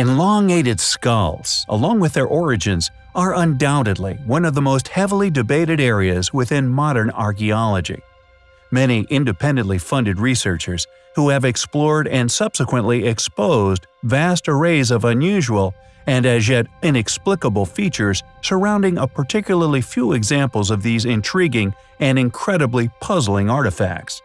Elongated skulls, along with their origins, are undoubtedly one of the most heavily debated areas within modern archaeology. Many independently funded researchers who have explored and subsequently exposed vast arrays of unusual and as yet inexplicable features surrounding a particularly few examples of these intriguing and incredibly puzzling artifacts.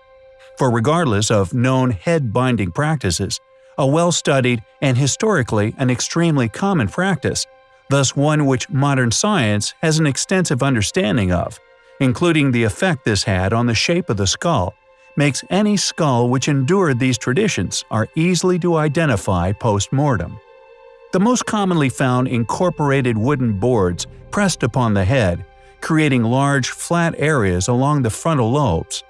For regardless of known head-binding practices, a well-studied and historically an extremely common practice, thus one which modern science has an extensive understanding of, including the effect this had on the shape of the skull, makes any skull which endured these traditions are easily to identify post-mortem. The most commonly found incorporated wooden boards pressed upon the head, creating large, flat areas along the frontal lobes.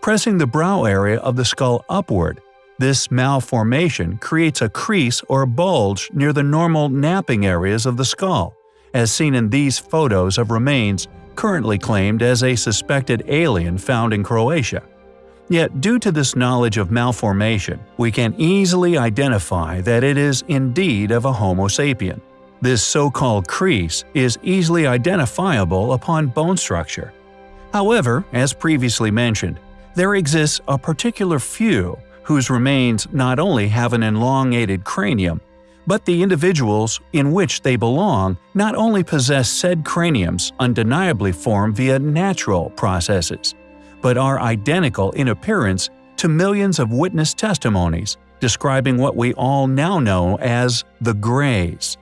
Pressing the brow area of the skull upward, this malformation creates a crease or bulge near the normal napping areas of the skull, as seen in these photos of remains currently claimed as a suspected alien found in Croatia. Yet due to this knowledge of malformation, we can easily identify that it is indeed of a Homo sapien. This so-called crease is easily identifiable upon bone structure. However, as previously mentioned, there exists a particular few whose remains not only have an elongated cranium, but the individuals in which they belong not only possess said craniums undeniably formed via natural processes, but are identical in appearance to millions of witness testimonies describing what we all now know as the Greys.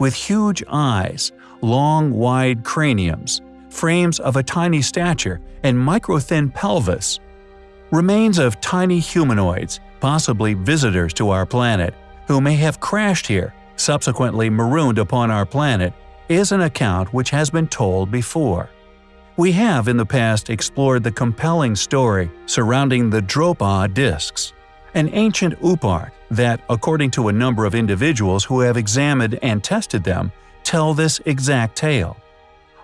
With huge eyes, long wide craniums, frames of a tiny stature, and micro-thin pelvis, Remains of tiny humanoids, possibly visitors to our planet, who may have crashed here, subsequently marooned upon our planet, is an account which has been told before. We have in the past explored the compelling story surrounding the Dropa discs, an ancient oopart that, according to a number of individuals who have examined and tested them, tell this exact tale.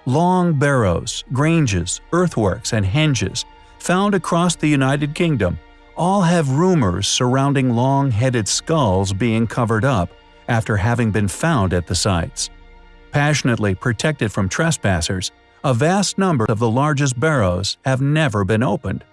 Long barrows, granges, earthworks, and henges found across the United Kingdom all have rumors surrounding long-headed skulls being covered up after having been found at the sites. Passionately protected from trespassers, a vast number of the largest barrows have never been opened.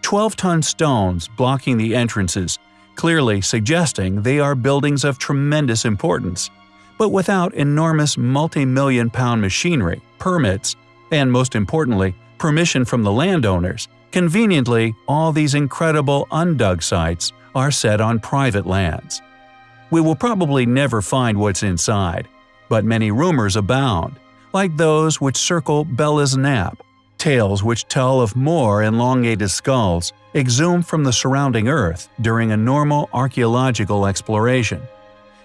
12-ton stones blocking the entrances, clearly suggesting they are buildings of tremendous importance, but without enormous multi-million pound machinery, permits, and most importantly, permission from the landowners, Conveniently, all these incredible undug sites are set on private lands. We will probably never find what's inside, but many rumors abound, like those which circle Belas Knap, tales which tell of more elongated skulls exhumed from the surrounding earth during a normal archaeological exploration.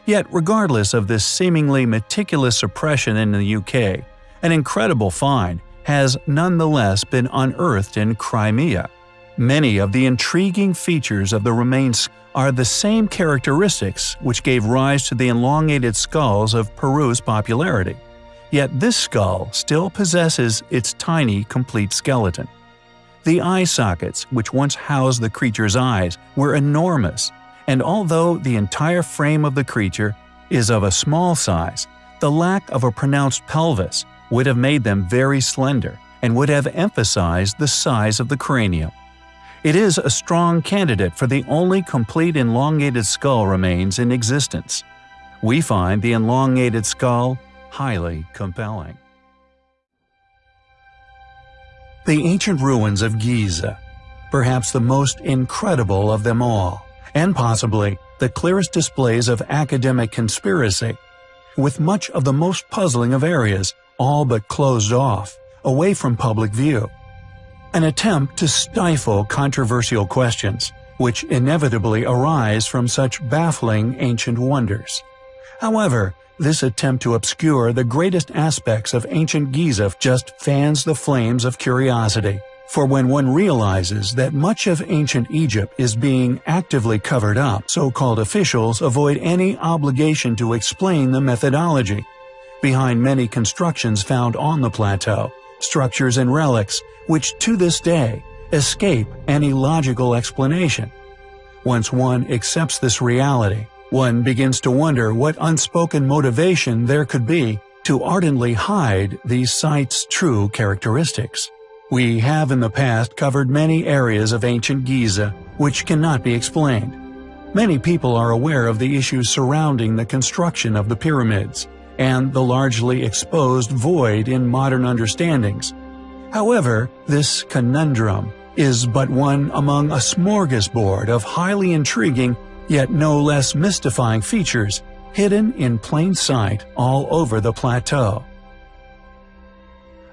Yet regardless of this seemingly meticulous suppression in the UK, an incredible find has nonetheless been unearthed in Crimea. Many of the intriguing features of the remains are the same characteristics which gave rise to the elongated skulls of Peru's popularity. Yet this skull still possesses its tiny, complete skeleton. The eye sockets, which once housed the creature's eyes, were enormous, and although the entire frame of the creature is of a small size, the lack of a pronounced pelvis would have made them very slender and would have emphasized the size of the cranium. It is a strong candidate for the only complete elongated skull remains in existence. We find the elongated skull highly compelling. The ancient ruins of Giza, perhaps the most incredible of them all, and possibly the clearest displays of academic conspiracy, with much of the most puzzling of areas all but closed off, away from public view. An attempt to stifle controversial questions, which inevitably arise from such baffling ancient wonders. However, this attempt to obscure the greatest aspects of ancient Giza just fans the flames of curiosity. For when one realizes that much of ancient Egypt is being actively covered up, so-called officials avoid any obligation to explain the methodology, behind many constructions found on the plateau, structures and relics which to this day escape any logical explanation. Once one accepts this reality, One begins to wonder what unspoken motivation there could be to ardently hide these sites' true characteristics. We have in the past covered many areas of ancient Giza which cannot be explained. Many people are aware of the issues surrounding the construction of the pyramids and the largely exposed void in modern understandings. However, this conundrum is but one among a smorgasbord of highly intriguing yet no less mystifying features hidden in plain sight all over the plateau.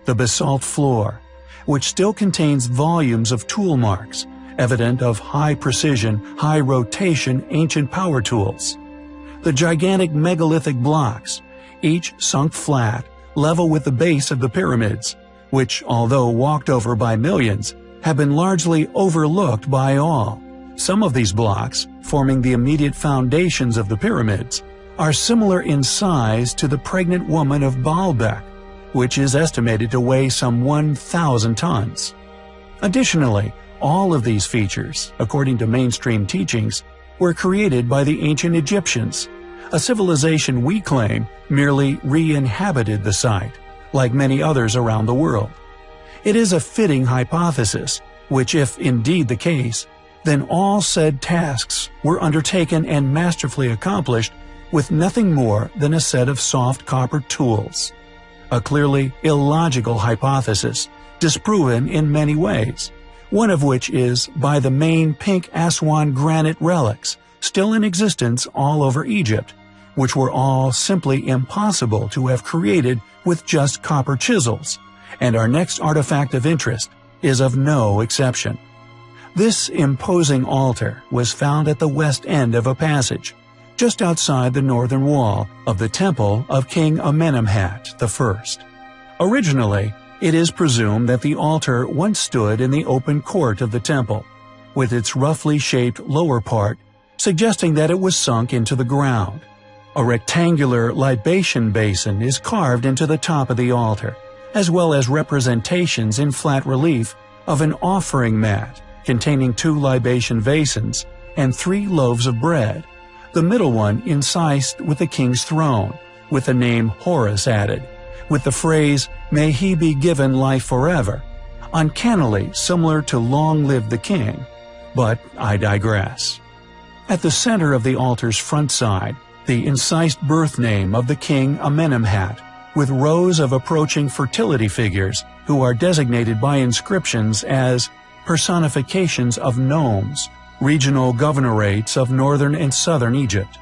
The basalt floor, which still contains volumes of tool marks, evident of high precision, high rotation ancient power tools. The gigantic megalithic blocks, each sunk flat, level with the base of the pyramids, which, although walked over by millions, have been largely overlooked by all. Some of these blocks, forming the immediate foundations of the pyramids, are similar in size to the pregnant woman of Baalbek, which is estimated to weigh some 1,000 tons. Additionally, all of these features, according to mainstream teachings, were created by the ancient Egyptians, a civilization we claim merely re-inhabited the site, like many others around the world. It is a fitting hypothesis, which if indeed the case, then all said tasks were undertaken and masterfully accomplished with nothing more than a set of soft copper tools. A clearly illogical hypothesis, disproven in many ways, one of which is by the main pink Aswan granite relics still in existence all over Egypt, which were all simply impossible to have created with just copper chisels, and our next artifact of interest is of no exception. This imposing altar was found at the west end of a passage, just outside the northern wall of the temple of King Amenemhat I. Originally, it is presumed that the altar once stood in the open court of the temple, with its roughly shaped lower part suggesting that it was sunk into the ground. A rectangular libation basin is carved into the top of the altar, as well as representations in flat relief of an offering mat containing two libation basins and three loaves of bread, the middle one incised with the king's throne, with the name Horus added, with the phrase, May he be given life forever, uncannily similar to Long live the king, but I digress. At the center of the altar's front side, the incised birth name of the king Amenemhat, with rows of approaching fertility figures who are designated by inscriptions as personifications of nomes, regional governorates of northern and southern Egypt.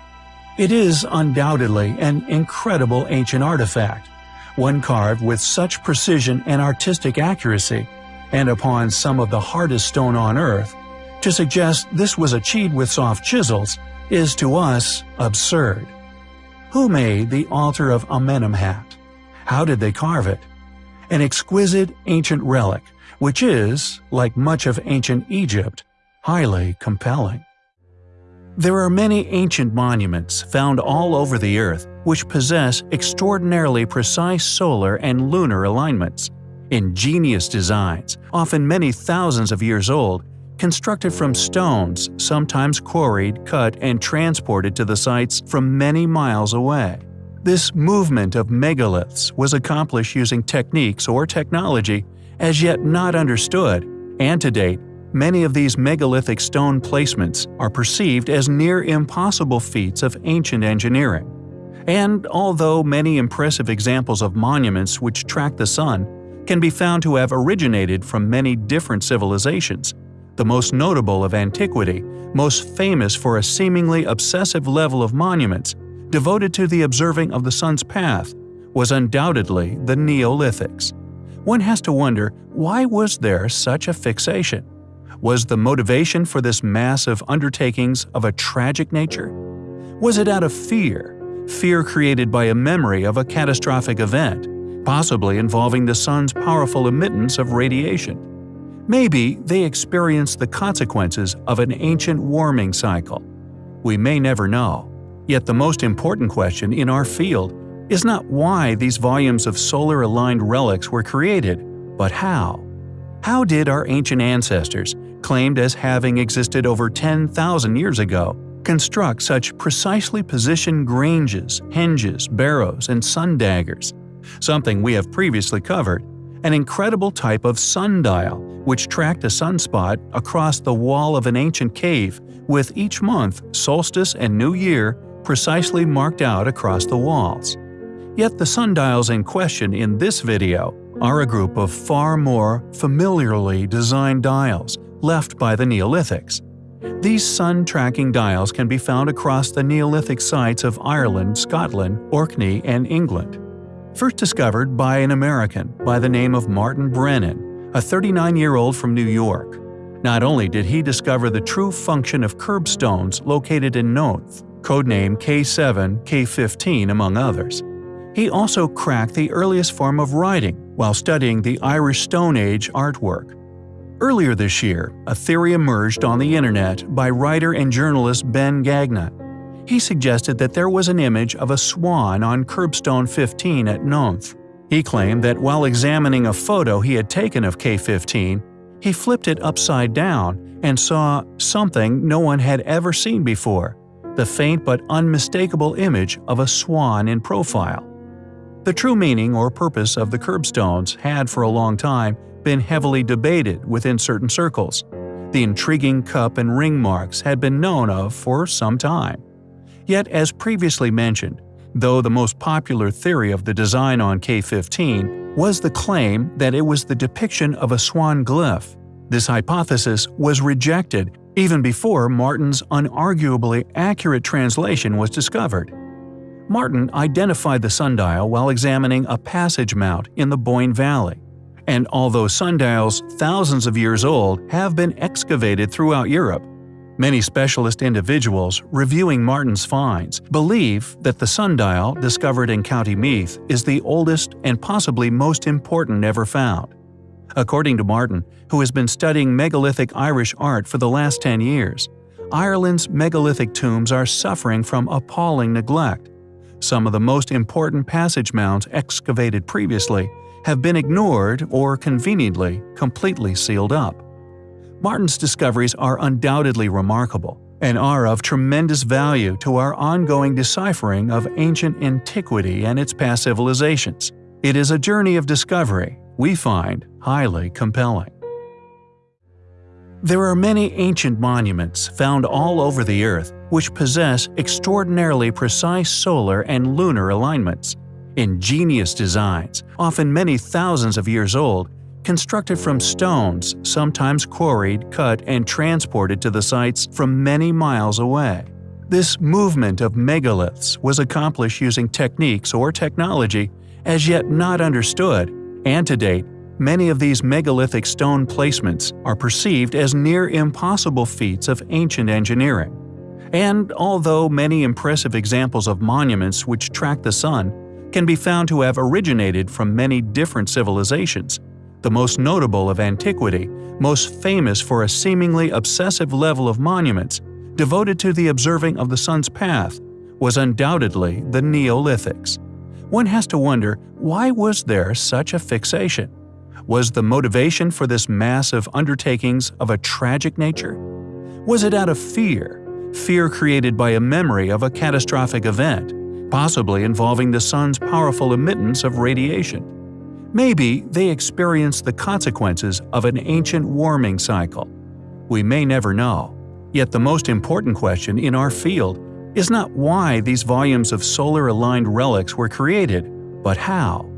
It is undoubtedly an incredible ancient artifact, one carved with such precision and artistic accuracy, and upon some of the hardest stone on earth, to suggest this was achieved with soft chisels is to us absurd. Who made the altar of Amenemhat? How did they carve it? An exquisite ancient relic, which is, like much of ancient Egypt, highly compelling. There are many ancient monuments found all over the Earth which possess extraordinarily precise solar and lunar alignments. Ingenious designs, often many thousands of years old, constructed from stones sometimes quarried, cut, and transported to the sites from many miles away. This movement of megaliths was accomplished using techniques or technology as yet not understood, and to date, many of these megalithic stone placements are perceived as near impossible feats of ancient engineering. And although many impressive examples of monuments which track the sun can be found to have originated from many different civilizations, the most notable of antiquity, most famous for a seemingly obsessive level of monuments devoted to the observing of the sun's path, was undoubtedly the Neolithics. One has to wonder why was there such a fixation? Was the motivation for this massive undertakings of a tragic nature? Was it out of fear, fear created by a memory of a catastrophic event, possibly involving the sun's powerful emittance of radiation? Maybe they experienced the consequences of an ancient warming cycle. We may never know. Yet the most important question in our field is not why these volumes of solar-aligned relics were created, but how. How did our ancient ancestors, claimed as having existed over 10,000 years ago, construct such precisely positioned granges, henges, barrows, and sun daggers, something we have previously covered, an incredible type of sundial which tracked a sunspot across the wall of an ancient cave with each month, solstice and new year precisely marked out across the walls. Yet the sundials in question in this video are a group of far more familiarly designed dials left by the Neolithics. These sun-tracking dials can be found across the Neolithic sites of Ireland, Scotland, Orkney, and England. First discovered by an American by the name of Martin Brennan, a 39-year-old from New York. Not only did he discover the true function of curbstones located in Knowth, codename K7, K15 among others, he also cracked the earliest form of writing while studying the Irish Stone Age artwork. Earlier this year, a theory emerged on the internet by writer and journalist Ben Gagnon. He suggested that there was an image of a swan on curbstone 15 at Knowth. He claimed that while examining a photo he had taken of K15, he flipped it upside down and saw something no one had ever seen before the faint but unmistakable image of a swan in profile. The true meaning or purpose of the curbstones had for a long time been heavily debated within certain circles. The intriguing cup and ring marks had been known of for some time. Yet, as previously mentioned, though the most popular theory of the design on K15 was the claim that it was the depiction of a swan glyph, this hypothesis was rejected even before Martin's unarguably accurate translation was discovered. Martin identified the sundial while examining a passage mount in the Boyne Valley and although sundials thousands of years old have been excavated throughout Europe, many specialist individuals reviewing Martin's finds believe that the sundial discovered in County Meath is the oldest and possibly most important ever found. According to Martin, who has been studying megalithic Irish art for the last 10 years, Ireland's megalithic tombs are suffering from appalling neglect. Some of the most important passage mounds excavated previously have been ignored or conveniently completely sealed up. Martin's discoveries are undoubtedly remarkable and are of tremendous value to our ongoing deciphering of ancient antiquity and its past civilizations. It is a journey of discovery we find highly compelling. There are many ancient monuments found all over the Earth which possess extraordinarily precise solar and lunar alignments ingenious designs, often many thousands of years old, constructed from stones, sometimes quarried, cut, and transported to the sites from many miles away. This movement of megaliths was accomplished using techniques or technology as yet not understood, and to date, many of these megalithic stone placements are perceived as near impossible feats of ancient engineering. And although many impressive examples of monuments which track the sun can be found to have originated from many different civilizations. The most notable of antiquity, most famous for a seemingly obsessive level of monuments devoted to the observing of the sun's path, was undoubtedly the Neolithics. One has to wonder, why was there such a fixation? Was the motivation for this massive undertakings of a tragic nature? Was it out of fear, fear created by a memory of a catastrophic event, possibly involving the sun's powerful emittance of radiation. Maybe they experienced the consequences of an ancient warming cycle. We may never know. Yet the most important question in our field is not why these volumes of solar-aligned relics were created, but how.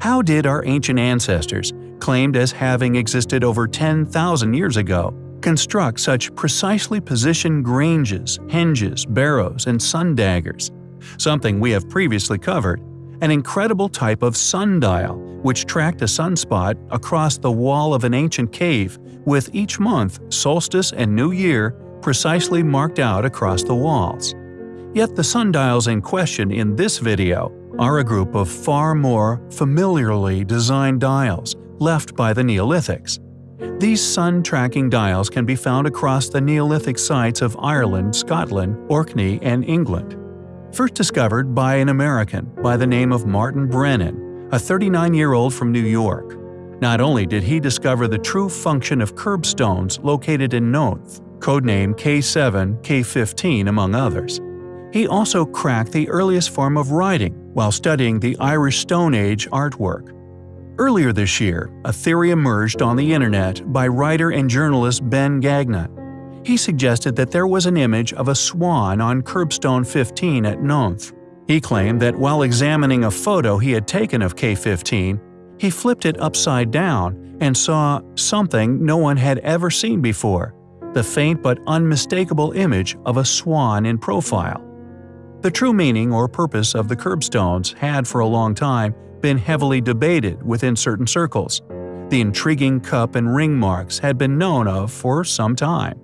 How did our ancient ancestors, claimed as having existed over 10,000 years ago, construct such precisely positioned granges, henges, barrows, and sun daggers? something we have previously covered, an incredible type of sundial which tracked a sunspot across the wall of an ancient cave with each month, solstice and new year precisely marked out across the walls. Yet the sundials in question in this video are a group of far more familiarly designed dials left by the Neolithics. These sun-tracking dials can be found across the Neolithic sites of Ireland, Scotland, Orkney, and England first discovered by an American by the name of Martin Brennan, a 39-year-old from New York. Not only did he discover the true function of curbstones located in Knowth, codenamed K7, K15 among others. He also cracked the earliest form of writing while studying the Irish Stone Age artwork. Earlier this year, a theory emerged on the internet by writer and journalist Ben Gagnon. He suggested that there was an image of a swan on curbstone 15 at Knowth. He claimed that while examining a photo he had taken of K15, he flipped it upside down and saw something no one had ever seen before the faint but unmistakable image of a swan in profile. The true meaning or purpose of the curbstones had for a long time been heavily debated within certain circles. The intriguing cup and ring marks had been known of for some time.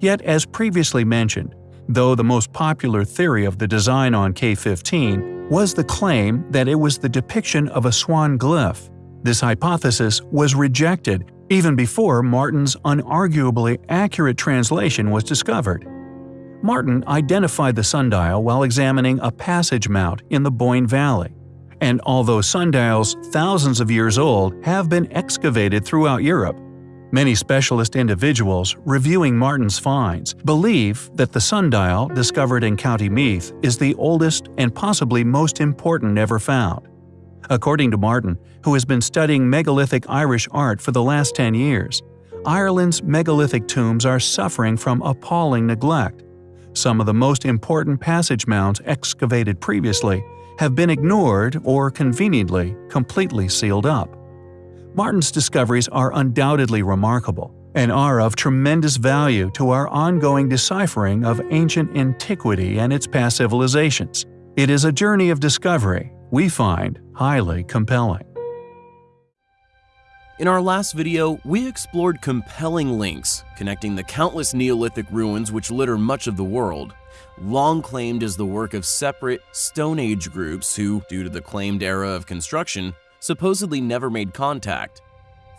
Yet, as previously mentioned, though the most popular theory of the design on K15 was the claim that it was the depiction of a swan glyph, this hypothesis was rejected even before Martin's unarguably accurate translation was discovered. Martin identified the sundial while examining a passage mount in the Boyne Valley. And although sundials thousands of years old have been excavated throughout Europe, many specialist individuals reviewing Martin's finds believe that the sundial discovered in County Meath is the oldest and possibly most important ever found. According to Martin, who has been studying megalithic Irish art for the last 10 years, Ireland's megalithic tombs are suffering from appalling neglect. Some of the most important passage mounds excavated previously have been ignored or conveniently completely sealed up. Martin's discoveries are undoubtedly remarkable and are of tremendous value to our ongoing deciphering of ancient antiquity and its past civilizations. It is a journey of discovery we find highly compelling. In our last video, we explored compelling links connecting the countless Neolithic ruins which litter much of the world, long claimed as the work of separate Stone Age groups who, due to the claimed era of construction, supposedly never made contact.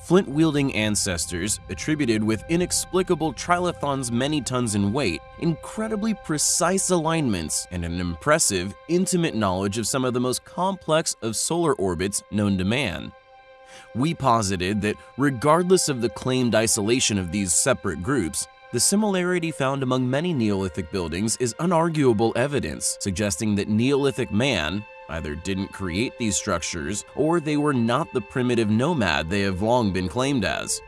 Flint-wielding ancestors, attributed with inexplicable trilithons many tons in weight, incredibly precise alignments, and an impressive, intimate knowledge of some of the most complex of solar orbits known to man. We posited that regardless of the claimed isolation of these separate groups, the similarity found among many Neolithic buildings is unarguable evidence suggesting that Neolithic man either didn't create these structures or they were not the primitive nomad they have long been claimed as,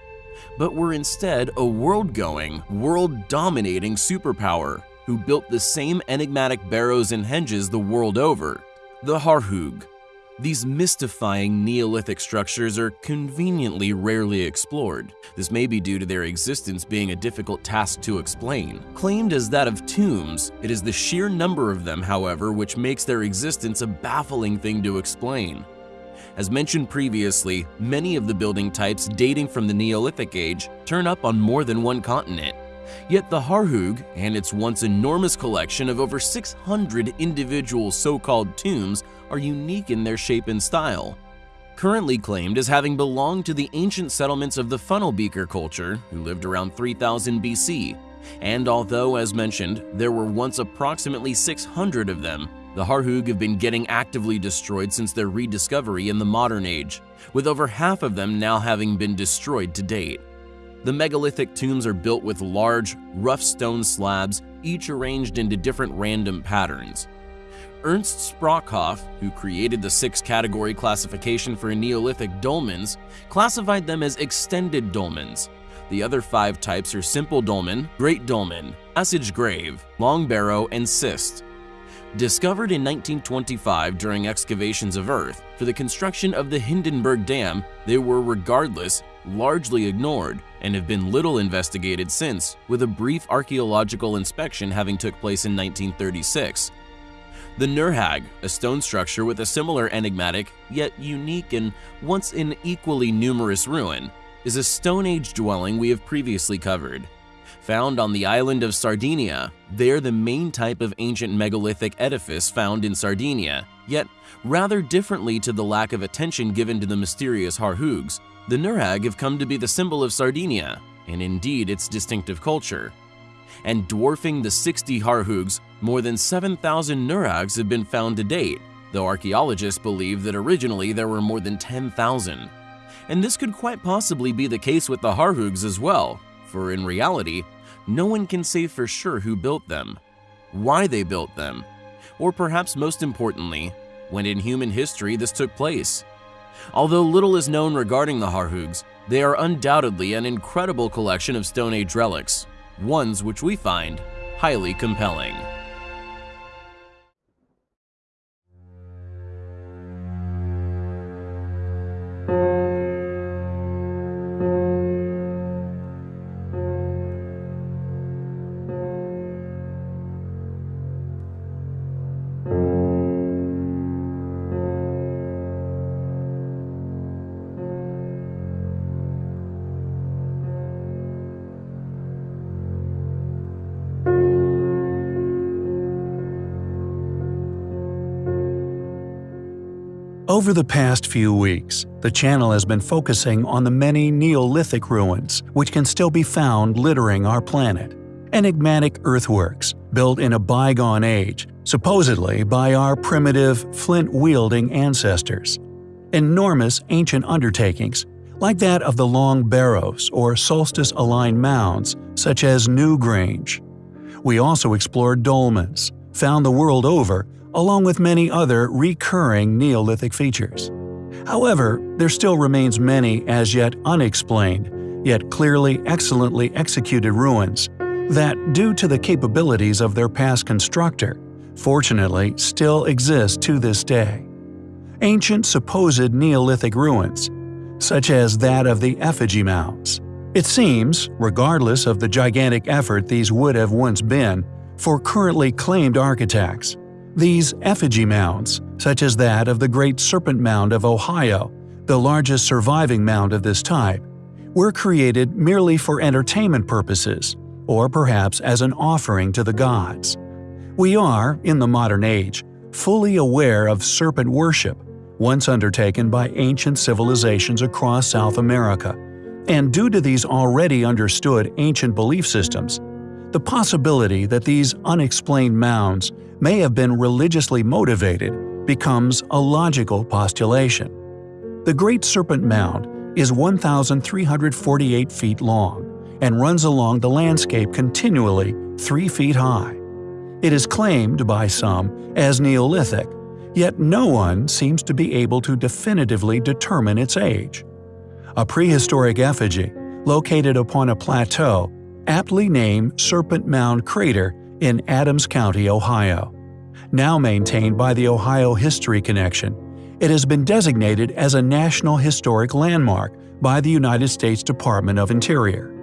but were instead a world-going, world-dominating superpower who built the same enigmatic barrows and henges the world over, the Harhoog. These mystifying Neolithic structures are conveniently rarely explored. This may be due to their existence being a difficult task to explain. Claimed as that of tombs, it is the sheer number of them, however, which makes their existence a baffling thing to explain. As mentioned previously, many of the building types dating from the Neolithic age turn up on more than one continent. Yet the Harhoog and its once enormous collection of over 600 individual so-called tombs are unique in their shape and style. Currently claimed as having belonged to the ancient settlements of the Funnelbeaker culture, who lived around 3000 BC. And although, as mentioned, there were once approximately 600 of them, the Harhoog have been getting actively destroyed since their rediscovery in the modern age, with over half of them now having been destroyed to date. The megalithic tombs are built with large, rough stone slabs, each arranged into different random patterns. Ernst Sprockhoff, who created the six-category classification for Neolithic dolmens, classified them as extended dolmens. The other five types are simple dolmen, great dolmen, passage grave, long barrow, and cist. Discovered in 1925 during excavations of Earth for the construction of the Hindenburg Dam, they were regardless largely ignored and have been little investigated since, with a brief archaeological inspection having took place in 1936. The Nuraghe, a stone structure with a similar enigmatic, yet unique and once an equally numerous ruin, is a Stone Age dwelling we have previously covered. Found on the island of Sardinia, they are the main type of ancient megalithic edifice found in Sardinia, yet rather differently to the lack of attention given to the mysterious Harhoogs, the Nuraghe have come to be the symbol of Sardinia, and indeed its distinctive culture and dwarfing the 60 Harhoogs, more than 7,000 Nuraghes have been found to date, though archaeologists believe that originally there were more than 10,000. And this could quite possibly be the case with the Harhoogs as well, for in reality, no one can say for sure who built them, why they built them, or perhaps most importantly, when in human history this took place. Although little is known regarding the Harhoogs, they are undoubtedly an incredible collection of Stone Age relics, ones which we find highly compelling. Over the past few weeks, the channel has been focusing on the many Neolithic ruins which can still be found littering our planet. Enigmatic earthworks, built in a bygone age, supposedly by our primitive, flint-wielding ancestors. Enormous ancient undertakings, like that of the Long Barrows or solstice-aligned mounds such as Newgrange. We also explored dolmens, found the world over along with many other recurring Neolithic features. However, there still remains many as yet unexplained, yet clearly excellently executed ruins that, due to the capabilities of their past constructor, fortunately still exist to this day. Ancient supposed Neolithic ruins, such as that of the effigy mounds. It seems, regardless of the gigantic effort these would have once been, for currently claimed architects, these effigy mounds, such as that of the Great Serpent Mound of Ohio, the largest surviving mound of this type, were created merely for entertainment purposes, or perhaps as an offering to the gods. We are, in the modern age, fully aware of serpent worship, once undertaken by ancient civilizations across South America, and due to these already understood ancient belief systems, the possibility that these unexplained mounds may have been religiously motivated becomes a logical postulation. The Great Serpent Mound is 1,348 feet long and runs along the landscape continually 3 feet high. It is claimed by some as Neolithic, yet no one seems to be able to definitively determine its age. A prehistoric effigy, located upon a plateau, aptly named Serpent Mound Crater in Adams County, Ohio. Now maintained by the Ohio History Connection, it has been designated as a National Historic Landmark by the United States Department of Interior.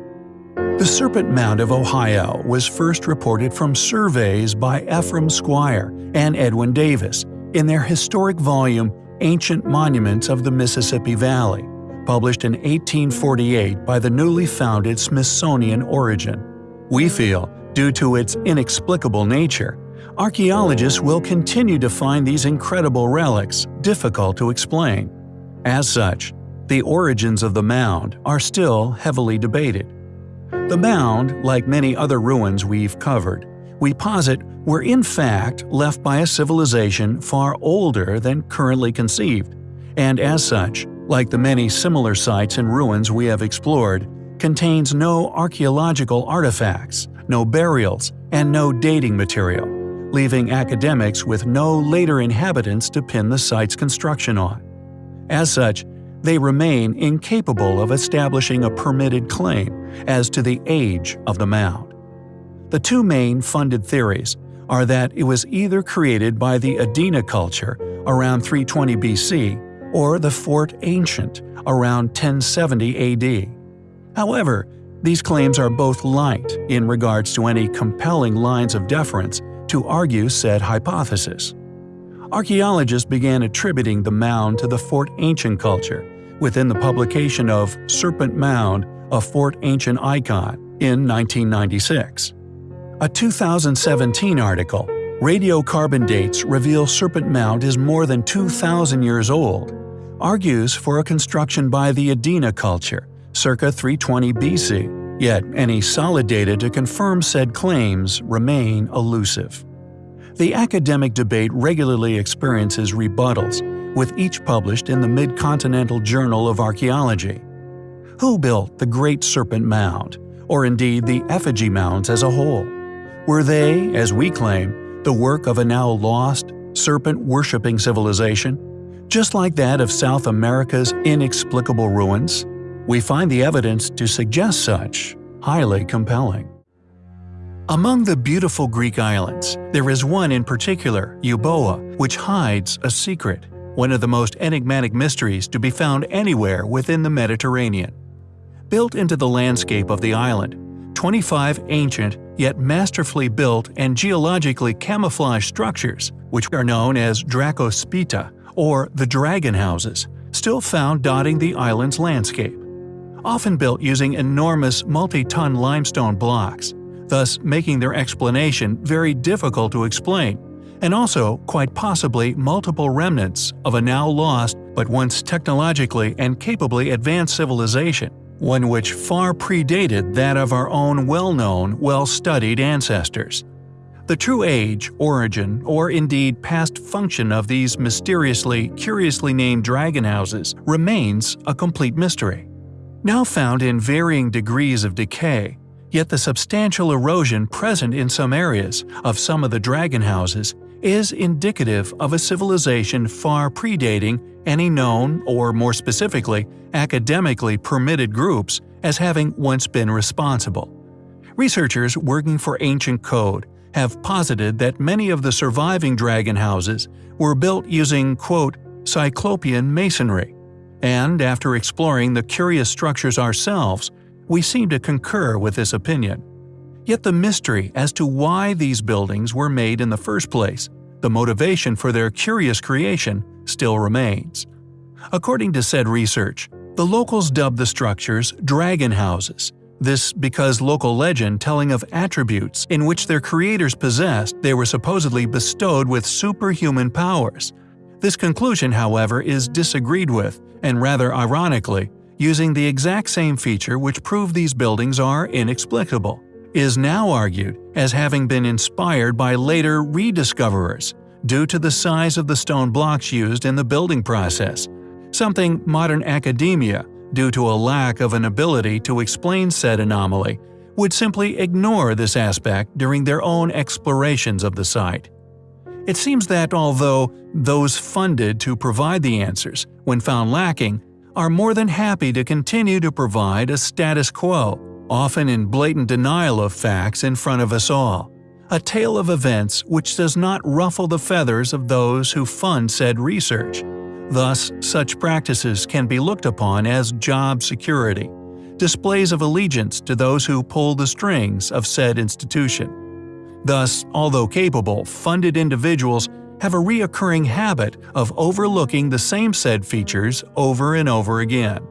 The Serpent Mound of Ohio was first reported from surveys by Ephraim Squier and Edwin Davis in their historic volume Ancient Monuments of the Mississippi Valley, published in 1848 by the newly founded Smithsonian Origin. We feel Due to its inexplicable nature, archaeologists will continue to find these incredible relics difficult to explain. As such, the origins of the mound are still heavily debated. The mound, like many other ruins we've covered, we posit were in fact left by a civilization far older than currently conceived, and as such, like the many similar sites and ruins we have explored, contains no archaeological artifacts, no burials, and no dating material, leaving academics with no later inhabitants to pin the site's construction on. As such, they remain incapable of establishing a permitted claim as to the age of the mound. The two main funded theories are that it was either created by the Adena culture around 320 BC or the Fort Ancient around 1070 AD. However, these claims are both light in regards to any compelling lines of deference to argue said hypothesis. Archaeologists began attributing the mound to the Fort Ancient culture within the publication of Serpent Mound, a Fort Ancient Icon, in 1996. A 2017 article, Radiocarbon Dates Reveal Serpent Mound is more than 2,000 years old, argues for a construction by the Adena culture, circa 320 BC, yet any solid data to confirm said claims remain elusive. The academic debate regularly experiences rebuttals, with each published in the Mid-Continental Journal of Archaeology. Who built the Great Serpent Mound? or indeed the effigy mounds as a whole? Were they, as we claim, the work of a now lost, serpent-worshipping civilization? Just like that of South America's inexplicable ruins? We find the evidence to suggest such highly compelling. Among the beautiful Greek islands, there is one in particular, Euboea, which hides a secret, one of the most enigmatic mysteries to be found anywhere within the Mediterranean. Built into the landscape of the island, 25 ancient yet masterfully built and geologically camouflaged structures, which are known as Drakospita or the Dragon Houses, still found dotting the island's landscape. Often built using enormous multi-ton limestone blocks, thus making their explanation very difficult to explain, and also, quite possibly, multiple remnants of a now lost but once technologically and capably advanced civilization one which far predated that of our own well-known, well-studied ancestors. The true age, origin, or indeed past function of these mysteriously, curiously named dragon houses remains a complete mystery. Now found in varying degrees of decay, yet the substantial erosion present in some areas of some of the dragon houses is indicative of a civilization far predating any known, or more specifically, academically permitted groups as having once been responsible. Researchers working for Ancient Code have posited that many of the surviving dragon houses were built using, quote, Cyclopean masonry, and after exploring the curious structures ourselves, we seem to concur with this opinion. Yet the mystery as to why these buildings were made in the first place, the motivation for their curious creation, still remains. According to said research, the locals dubbed the structures dragon houses, this because local legend telling of attributes in which their creators possessed they were supposedly bestowed with superhuman powers. This conclusion, however, is disagreed with, and rather ironically, using the exact same feature which proved these buildings are inexplicable is now argued as having been inspired by later rediscoverers due to the size of the stone blocks used in the building process, something modern academia, due to a lack of an ability to explain said anomaly, would simply ignore this aspect during their own explorations of the site. It seems that although those funded to provide the answers, when found lacking, are more than happy to continue to provide a status quo often in blatant denial of facts in front of us all. A tale of events which does not ruffle the feathers of those who fund said research. Thus, such practices can be looked upon as job security, displays of allegiance to those who pull the strings of said institution. Thus, although capable, funded individuals have a reoccurring habit of overlooking the same said features over and over again.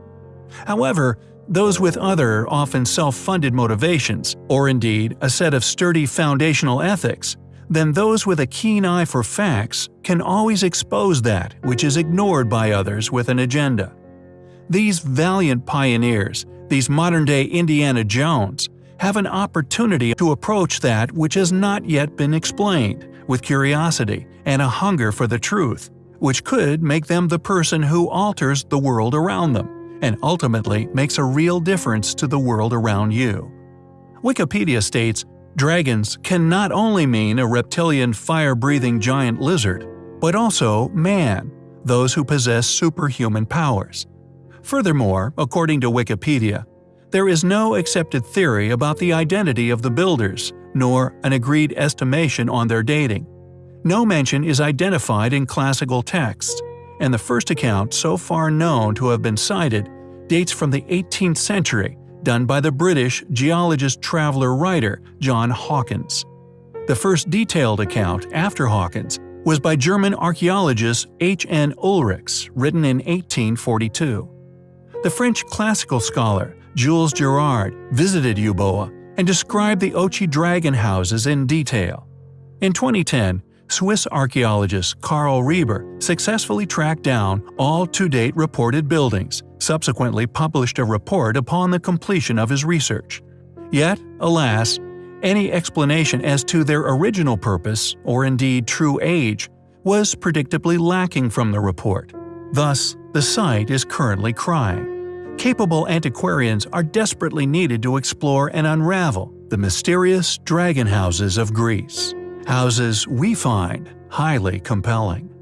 However, those with other, often self-funded motivations, or indeed a set of sturdy foundational ethics, then those with a keen eye for facts can always expose that which is ignored by others with an agenda. These valiant pioneers, these modern-day Indiana Jones, have an opportunity to approach that which has not yet been explained, with curiosity and a hunger for the truth, which could make them the person who alters the world around them and ultimately makes a real difference to the world around you. Wikipedia states, dragons can not only mean a reptilian fire-breathing giant lizard, but also man, those who possess superhuman powers. Furthermore, according to Wikipedia, there is no accepted theory about the identity of the builders, nor an agreed estimation on their dating. No mention is identified in classical texts, and the first account so far known to have been cited dates from the 18th century, done by the British geologist traveler writer John Hawkins. The first detailed account after Hawkins was by German archaeologist H. N. Ulrichs, written in 1842. The French classical scholar Jules Girard visited Euboea and described the Ochi dragon houses in detail. In 2010, Swiss archaeologist Karl Reber successfully tracked down all to-date reported buildings, subsequently published a report upon the completion of his research. Yet, alas, any explanation as to their original purpose, or indeed true age, was predictably lacking from the report. Thus, the site is currently crying. Capable antiquarians are desperately needed to explore and unravel the mysterious dragon houses of Greece. Houses we find highly compelling.